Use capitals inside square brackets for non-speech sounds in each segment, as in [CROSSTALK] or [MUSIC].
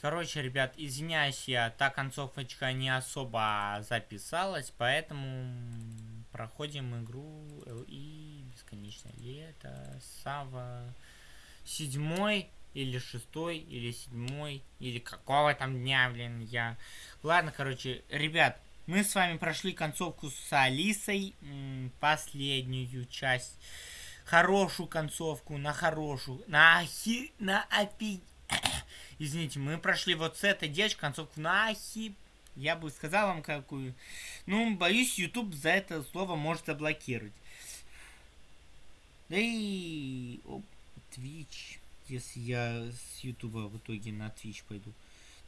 Короче, ребят, извиняюсь, я та концовочка не особо записалась, поэтому проходим игру и бесконечное лето, Сава, седьмой или шестой, или седьмой, или какого там дня, блин, я... Ладно, короче, ребят, мы с вами прошли концовку с Алисой, последнюю часть, хорошую концовку, на хорошую, на ахи, на опи... Извините, мы прошли вот с этой девочкой концовку на ахи... Я бы сказал вам какую. Ну, боюсь, YouTube за это слово может заблокировать. Да и... Twitch если я с Ютуба в итоге на Twitch пойду.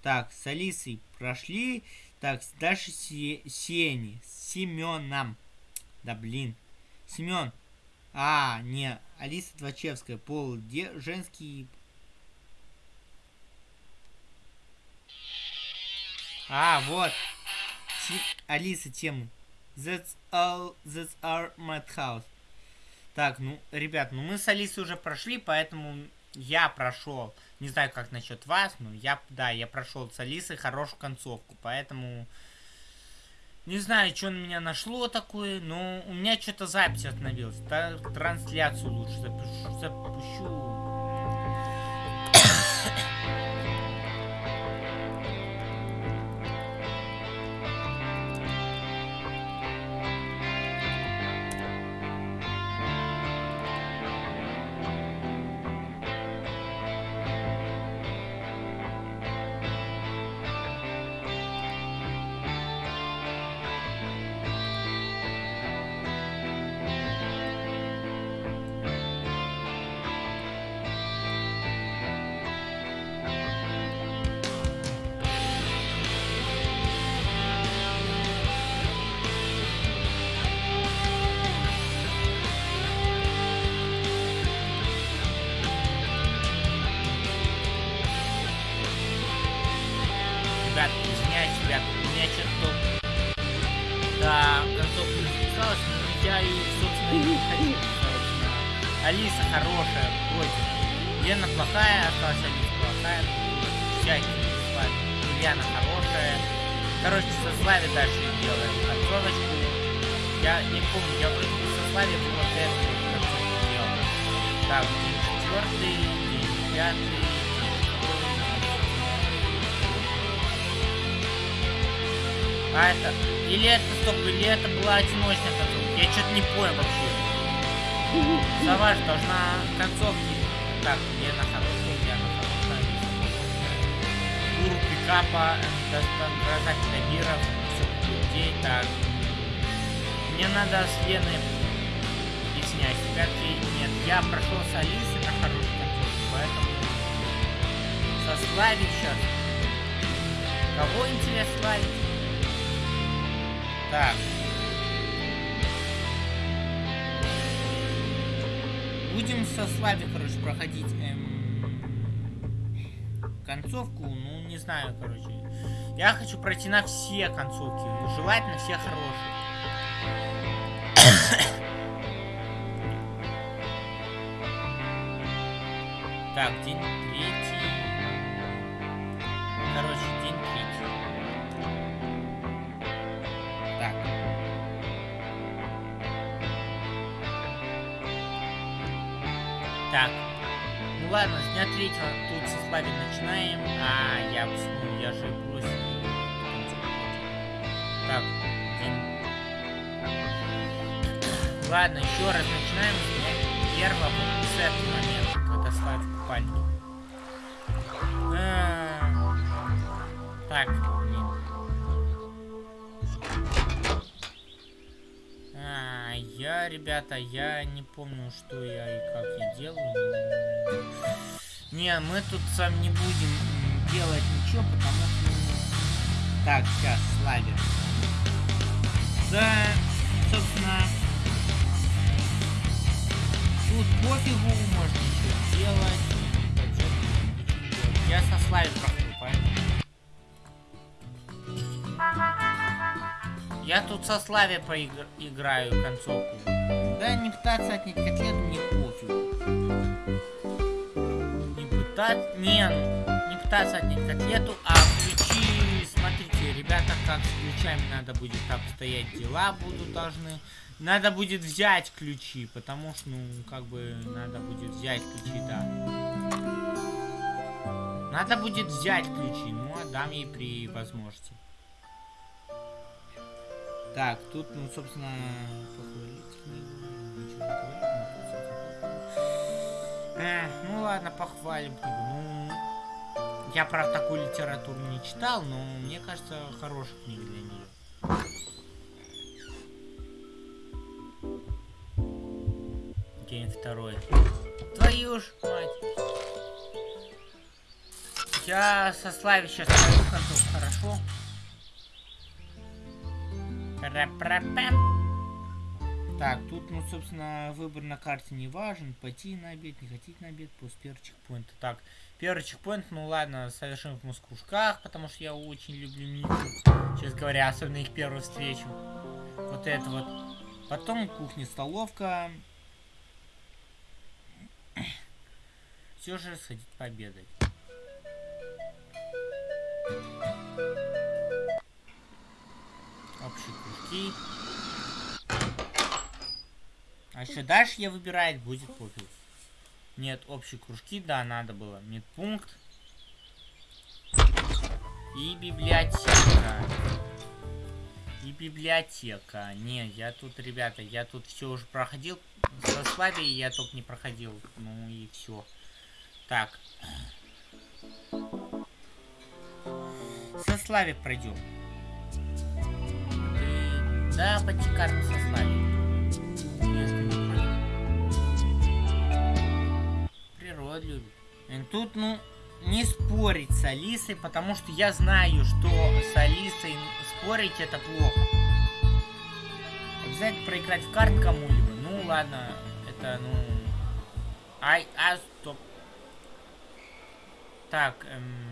Так, с Алисой прошли. Так, дальше Се Сени. С Семеном. Да блин. Семен. А, не. Алиса Двачевская. Пол де женский. А, вот. Ти Алиса тему. That's all, that's our madhouse. Так, ну, ребят, ну мы с Алисой уже прошли, поэтому я прошел, не знаю, как насчет вас, но я, да, я прошел с Алисой хорошую концовку, поэтому... Не знаю, что на меня нашло такое, но у меня что-то запись остановилась. Трансляцию лучше запишу, запущу. Алиса хорошая, против. Лена плохая, осталась Алиса плохая. Всякие славе. Ульяна хорошая. Короче, со Славе дальше делаем концовочку. Я не помню, я вроде бы со Славе вот эту концовку делал. Так, день четвертый, день пятый. А это... Или это, стоп, или это была одиночная концовка? Я что-то не понял вообще. Сова должна концовки. Так, где на хорошую, где на хорошую. Тур пикапа, доставка мира, все людей. Так. Мне надо с Леной объяснять. Пятый нет. Я прошел с Алисой на хорошую концовку, поэтому со Слави сейчас. Кого интересно славить? Так. Будем со Слави, короче, проходить эм, концовку. Ну, не знаю, короче. Я хочу пройти на все концовки. Ну, желательно все хорошие. [COUGHS] так, день 3. Так. Ну ладно, с дня третьего тут со Слави начинаем. А, я ну, я же бросил. Так. Ладно, еще раз начинаем с дня первого с этого момента, когда Слави в. А, так. Ребята, я не помню, что я и как я делаю. Не, мы тут сам не будем делать ничего, потому что... Так, сейчас, слайдер. Да, собственно... Тут пофигу, можно ничего делать. Я со слайдер Я тут со Славе поиграю концовку. Да не пытаться отнять котлету, не пофиг. Не пытаться... Не, не попытаться отнять котлету, а ключи, смотрите, ребята, как с ключами надо будет обстоять дела, будут должны. Надо будет взять ключи, потому что, ну, как бы, надо будет взять ключи, да. Надо будет взять ключи, ну, отдам ей при возможности. Так, тут, ну, собственно, похвалить говорить. ну ладно, похвалим. Ну, я, правда, такую литературу не читал, но мне кажется, хорошая книга для нее. День второй. Твою ж мать. Я со Слави сейчас хорошо? Так, тут, ну, собственно, выбор на карте не важен. Пойти на обед, не хотеть на обед, пусть первый чекпоинт. Так, первый чекпоинт, ну ладно, совершим в Москвушках, потому что я очень люблю Мику. Сейчас говоря, особенно их первую встречу. Вот это вот. Потом кухня-столовка. Все же сходить пообедать. Общие кружки. А еще дальше я выбирать будет пофиг. Нет, общие кружки, да, надо было. Медпункт. И библиотека. И библиотека. Не, я тут, ребята, я тут все уже проходил. Со Славией я только не проходил. Ну и все. Так. Со Славик пройдем. Да, подтекарку сослали. Природа любит. И тут, ну, не спорить с Алисой, потому что я знаю, что с Алисой спорить это плохо. Обязательно проиграть в карт кому-либо. Ну ладно, это ну. Ай, а, стоп. Так, эм...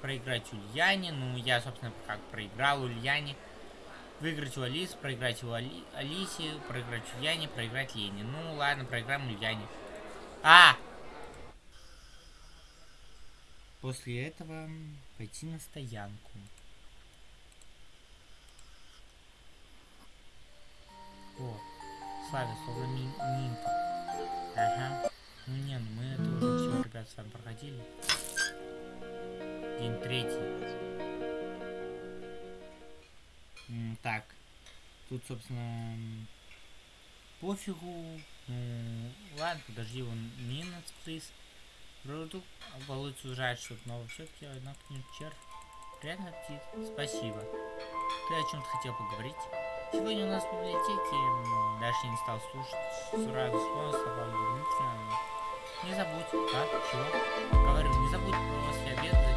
проиграть Ульяне. Ну, я, собственно, как проиграл Ульяне. Выиграть у Алисы, проиграть у Али... Алисе, проиграть Ульяне, проиграть Лене. Ну, ладно, проиграем Ульяне. А! После этого пойти на стоянку. О, Славя, словно ми минка. Ага. Ну не, ну мы это уже все, ребят, с вами проходили. День третий. Так. Тут, собственно, пофигу. Ну, ладно, подожди, он минус приз. Продукт оболочь сужать, чтобы нового все-таки одна червь. Приятно птиц. Спасибо. Ты о чем-то хотел поговорить? Сегодня у нас в библиотеке Дальше не стал слушать. Сразу Дмитрия. Не забудь. А? Чего? Говорю, не забудь после обеда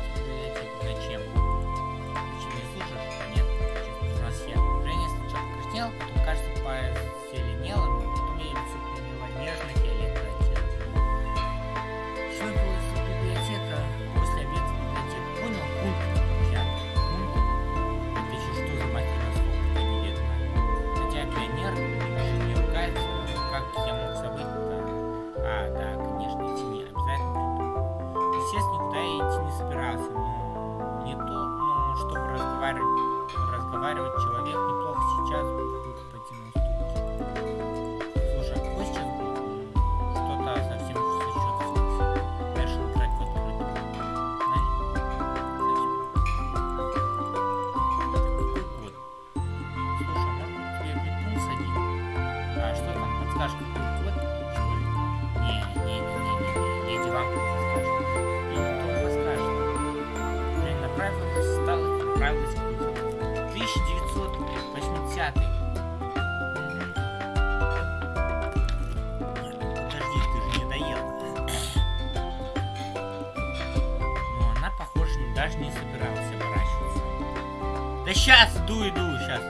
даже не собирался оборачиваться. Да сейчас, иду, иду, сейчас.